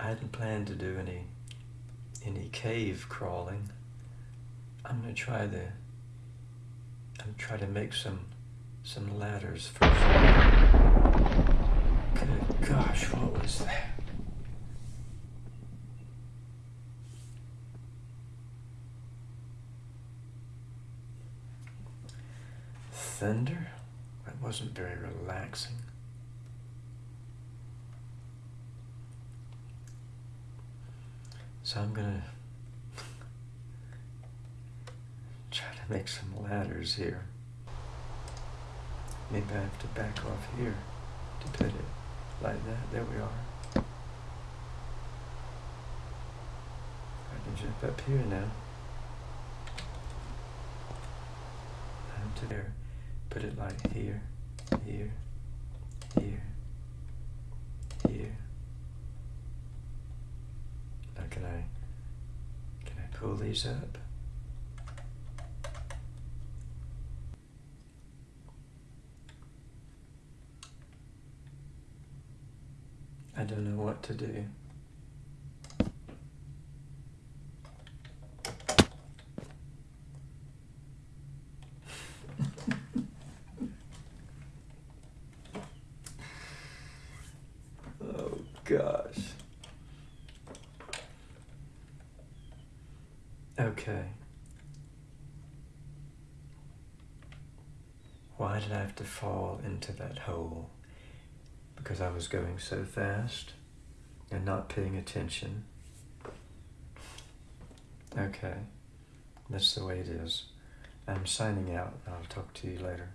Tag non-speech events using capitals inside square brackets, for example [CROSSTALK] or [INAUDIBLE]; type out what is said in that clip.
I hadn't planned to do any any cave crawling. I'm gonna try the I'm try to make some some ladders first. Good gosh, what was that? Thunder? That wasn't very relaxing. So I'm gonna try to make some ladders here. Maybe I have to back off here to put it like that. There we are. I can jump up here now. And to there. Put it like here, here, here. Now can I, can I pull these up? I don't know what to do. [LAUGHS] oh gosh. Okay. Why did I have to fall into that hole? Because I was going so fast and not paying attention. Okay, that's the way it is. I'm signing out. I'll talk to you later.